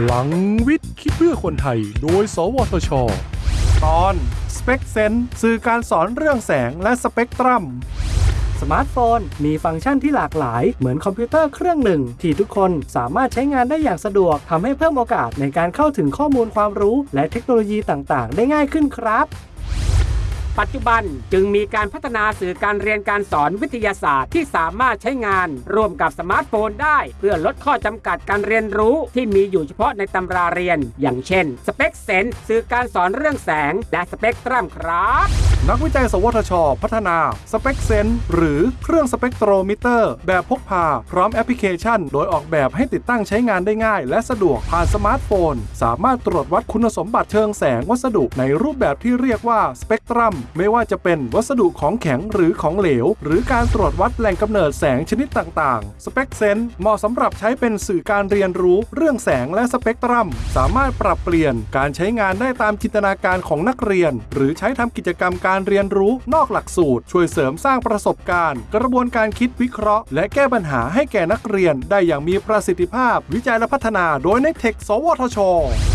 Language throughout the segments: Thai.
พลังวิทย์ คิดเพื่อคนไทย โดย สวทช ตอน Spec เซนสื่อการสอนเรื่องแสงและสเปกตรัม สมาร์ทโฟน มีฟังก์ชันที่หลากหลาย เหมือนคอมพิวเตอร์เครื่องหนึ่ง ที่ทุกคนสามารถใช้งานได้อย่างสะดวกทำให้เพิ่มโอกาสในการเข้าถึงข้อมูลความรู้ และเทคโนโลยีต่างๆ ได้ง่ายขึ้นครับ ปัจจุบันจึงมีการพัฒนาสื่อการเรียนการสอนวิทยาศาสตร์ที่สามารถใช้งานร่วมกับสมาร์ทโฟนได้ เพื่อลดข้อจำกัดการเรียนรู้ที่มีอยู่เฉพาะในตำราเรียน อย่างเช่น Spec Sense สื่อการสอนเรื่องแสง และสเปกตรัมครับนักวิจัย สวทช พัฒนา Spec Sense หรือเครื่องสเปกโทรมิเตอร์ แบบพกพา พร้อมแอปพลิเคชัน โดยออกแบบให้ติดตั้งใช้งานได้ง่าย และสะดวกผ่านสมาร์ทโฟน สามารถตรวจวัดคุณสมบัติเชิงแสงวัสดุในรูปแบบที่เรียกว่าสเปกตรัม ไม่ว่าจะเป็นวัสดุของแข็งหรือของเหลว หรือการตรวจวัดแหล่งกำเนิดแสงชนิดต่างๆ Spec Sense เหมาะสำหรับใช้เป็นสื่อการเรียนรู้เรื่องแสงและสเปกตรัม สามารถปรับเปลี่ยนการใช้งานได้ตามจินตนาการของนักเรียน หรือใช้ทำกิจกรรมการเรียนรู้นอกหลักสูตร ช่วยเสริมสร้างประสบการณ์ กระบวนการคิดวิเคราะห์ และแก้ปัญหาให้แก่นักเรียน ได้อย่างมีประสิทธิภาพ วิจัยและพัฒนาโดยในเทคสวทช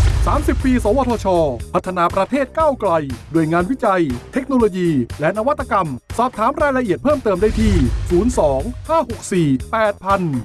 30 ปี สวทช พัฒนาประเทศก้าวไกล ด้วยงานวิจัย เทคโนโลยี และนวัตกรรม สอบถามรายละเอียดเพิ่มเติมได้ที่ 02 564 8000